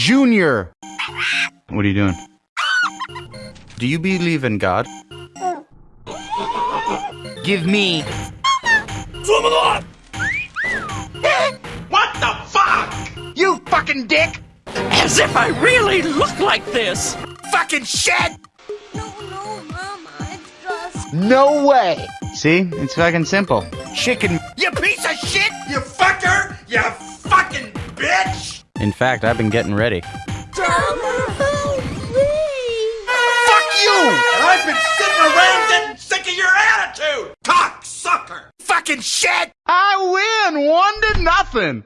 Junior! What are you doing? Do you believe in God? Give me. What the fuck? You fucking dick! As if I really look like this! Fucking shit! No, no, Mama, it's just. No way! See? It's fucking simple. Chicken. You piece of shit! You fucker! You fucking bitch! In fact, I've been getting ready. Mama! Fuck you! And I've been sitting around getting sick of your attitude! Cock sucker! Fucking shit! I win! One to nothing!